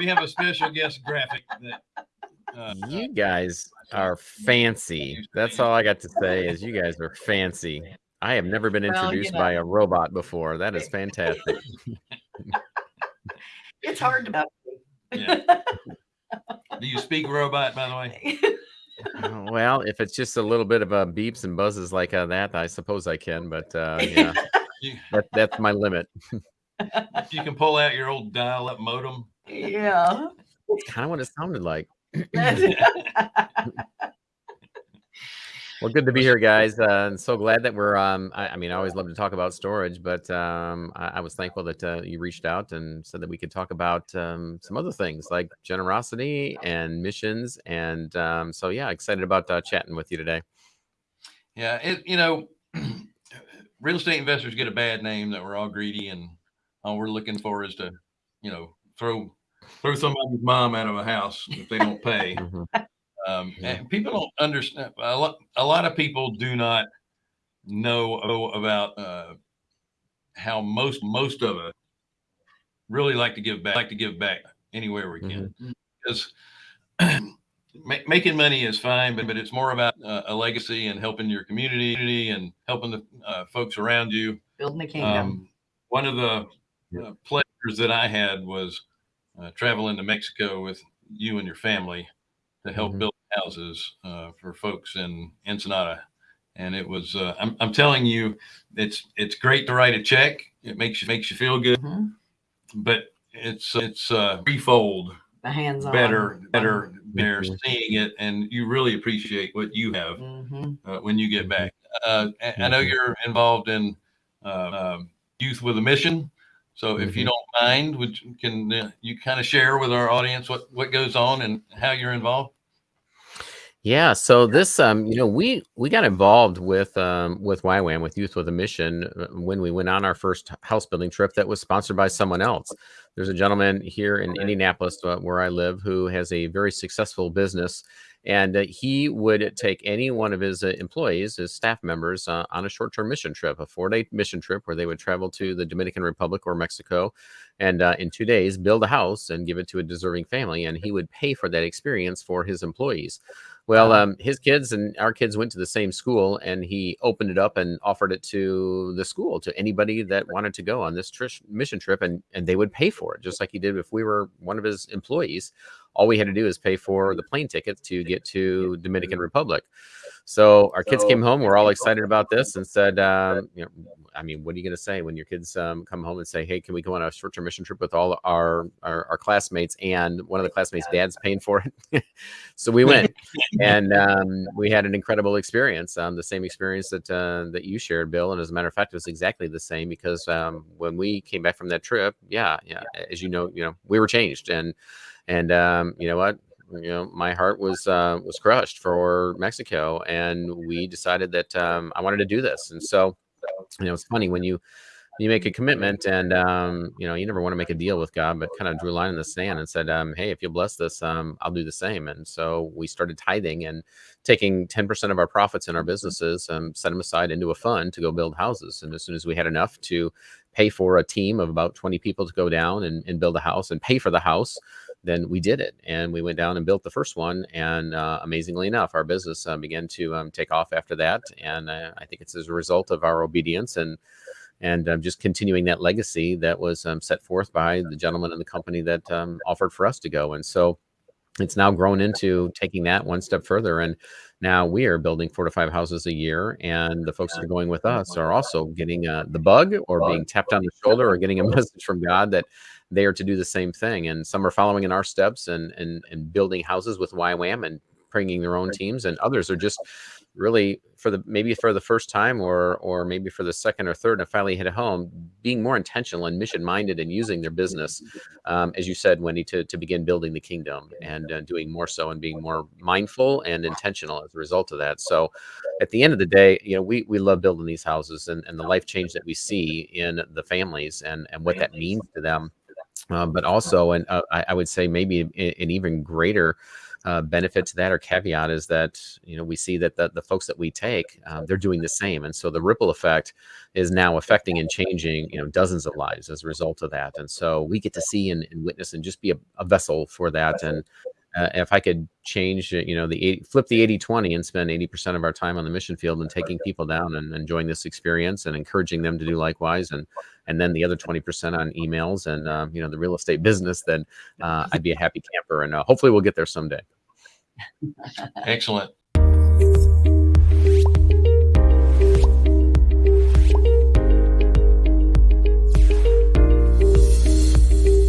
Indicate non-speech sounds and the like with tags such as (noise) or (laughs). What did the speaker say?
we have a special guest graphic that uh, you guys are fancy. That's all I got to say is you guys are fancy. I have never been introduced well, you know, by a robot before. That is fantastic. (laughs) (laughs) it's hard to. Yeah. Do you speak robot, by the way? (laughs) Uh, well, if it's just a little bit of a beeps and buzzes like uh, that, I suppose I can. But uh, yeah, that, that's my limit. If you can pull out your old dial-up modem. Yeah, it's kind of what it sounded like. (laughs) Well, good to be here, guys. Uh, and so glad that we're. Um, I, I, mean, I always love to talk about storage, but um, I, I, was thankful that uh, you reached out and said that we could talk about um, some other things like generosity and missions. And um, so, yeah, excited about uh, chatting with you today. Yeah, it, you know, (clears throat) real estate investors get a bad name that we're all greedy, and all we're looking for is to, you know, throw throw somebody's mom out of a house if they don't pay. (laughs) Mm-hmm. Um, and people don't understand. A lot, a lot of people do not know about uh, how most most of us really like to give back. Like to give back anywhere we can, mm-hmm. because (clears throat) making money is fine, but, but it's more about uh, a legacy and helping your community and helping the uh, folks around you. Building the kingdom. Um, one of the uh, pleasures that I had was uh, traveling to Mexico with you and your family to help mm-hmm. build houses uh, for folks in Ensenada. And it was, uh, I'm, I'm telling you, it's, it's great to write a check. It makes you, makes you feel good, mm-hmm. but it's, it's uh, threefold the hands better, better, better mm-hmm. seeing it. And you really appreciate what you have mm-hmm. uh, when you get back. Uh, I know mm-hmm. you're involved in uh, um, youth with a mission. So if you mm-hmm. don't mind, would can uh, you kind of share with our audience what what goes on and how you're involved? Yeah, so this, um, you know, we we got involved with um, with YWAM with Youth with a Mission uh, when we went on our first house building trip that was sponsored by someone else. There's a gentleman here in Indianapolis uh, where I live who has a very successful business, and uh, he would take any one of his uh, employees, his staff members, uh, on a short-term mission trip, a four-day mission trip where they would travel to the Dominican Republic or Mexico, and uh, in two days build a house and give it to a deserving family, and he would pay for that experience for his employees. Well, um, his kids and our kids went to the same school, and he opened it up and offered it to the school to anybody that wanted to go on this mission trip, and and they would pay for it, just like he did if we were one of his employees. All we had to do is pay for the plane tickets to get to Dominican Republic. So our kids came home. We're all excited about this and said, um, you know, I mean, what are you going to say when your kids um, come home and say, "Hey, can we go on a short-term mission trip with all our, our, our classmates?" And one of the classmates' dad's paying for it. (laughs) so we went, (laughs) and um, we had an incredible experience. Um, the same experience that uh, that you shared, Bill. And as a matter of fact, it was exactly the same because um, when we came back from that trip, yeah, yeah, as you know, you know, we were changed, and and um, you know what, you know, my heart was uh, was crushed for Mexico, and we decided that um, I wanted to do this. And so, you know, it's funny when you you make a commitment, and um, you know, you never want to make a deal with God, but kind of drew a line in the sand and said, um, "Hey, if you bless this, um, I'll do the same." And so we started tithing and taking ten percent of our profits in our businesses, um, set them aside into a fund to go build houses. And as soon as we had enough to pay for a team of about 20 people to go down and, and build a house and pay for the house then we did it and we went down and built the first one and uh, amazingly enough our business uh, began to um, take off after that and uh, i think it's as a result of our obedience and and um, just continuing that legacy that was um, set forth by the gentleman in the company that um, offered for us to go and so it's now grown into taking that one step further and now we are building four to five houses a year and the folks that are going with us are also getting uh, the bug or being tapped on the shoulder or getting a (laughs) message from god that they are to do the same thing. And some are following in our steps and and and building houses with YWAM and bringing their own teams, and others are just really for the maybe for the first time or or maybe for the second or third and finally hit a home being more intentional and mission minded and using their business um, as you said wendy to, to begin building the kingdom and uh, doing more so and being more mindful and intentional as a result of that. So at the end of the day you know we we love building these houses and, and the life change that we see in the families and and what that means to them uh, but also, and uh, I, I, would say maybe an, even greater uh, benefit to that or caveat is that you know we see that the, the folks that we take uh, they're doing the same. And so the ripple effect is now affecting and changing you know dozens of lives as a result of that. And so we get to see and, and witness and just be a, a vessel for that. And uh, if I could change, uh, you know, the 80, flip the 80 20 and spend 80% of our time on the mission field and taking people down and enjoying this experience and encouraging them to do likewise. And, and then the other 20% on emails and, um, you know, the real estate business, then uh, I'd be a happy camper. And uh, hopefully we'll get there someday. Excellent.